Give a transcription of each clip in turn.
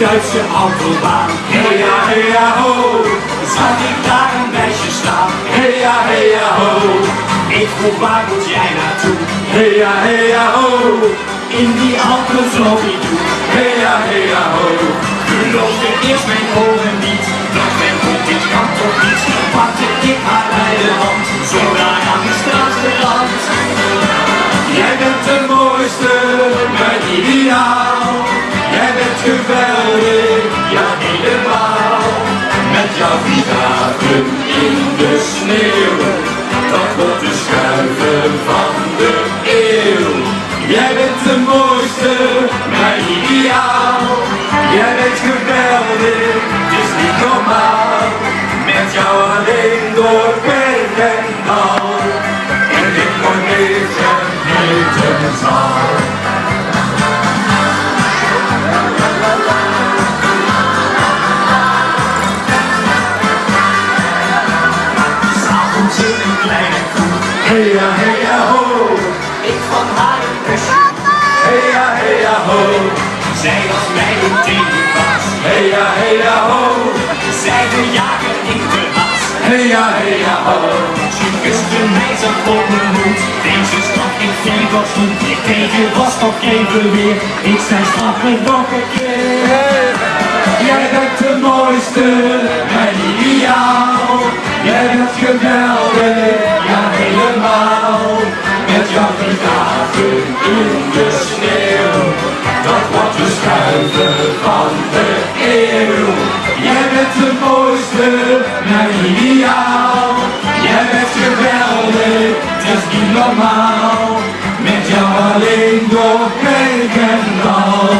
Duitse autobaan. Hey ja, ja, ho, zag ik daar een meisje staan. Hey ja, hey ja, ho, ik vroeg waar moet jij naartoe? Hey ja, hey ja, ho, in die Alpen vloog ik toe. Hey ja, hey ja, ho, geloofde eerst mijn ogen niet. Dat mijn goed, dit kan toch niet. Pakte ik haar bij de hand, zo daar aan de straat geland. Jij bent de mooiste, mijn ideaal. Geweldig, het is niet normaal. Met jou alleen door berg en dal. En ik nooit meer vergeten zal. S'avonds in een kleine koe. Hey ja, hey ja, ho. Ja, hey ja, ho. Ze kuste mij zo op mijn hoed. Deze stad in Vegas goed. Ik was nog even weer. Ik zei straf nog een keer. Jij bent de mooiste, mijn ideaal. Jij bent geweldig, ja helemaal. Met jouw gitaven in de sneeuw. Dat wordt de is niet normaal. Met jou alleen door berg en dal.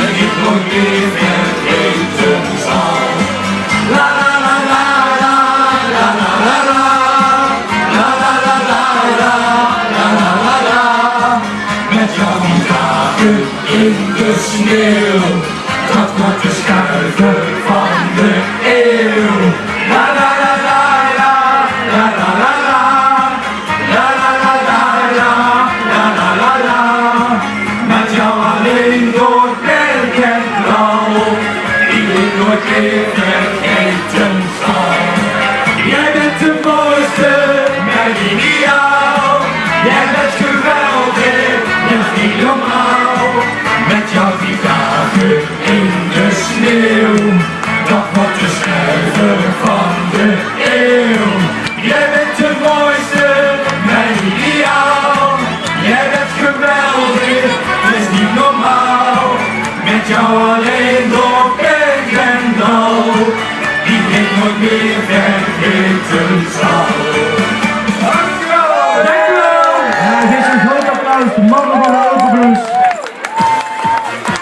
En ik nooit meer vergeten zal. La la la la la, la la la la. La la la la la, la la la la. Met jou die dagen in de sneeuw. Dat wordt de schuiven van de eeuw. Nooit meer vergeten zal. Jij bent de mooiste, mijn ideaal. Jij bent geweldig, dat is niet normaal. Met jouw die in de sneeuw. Dat wordt de schuiver van de eeuw. Jij bent de mooiste, mijn ideaal. Jij bent geweldig, dat is niet normaal. Met jou alleen door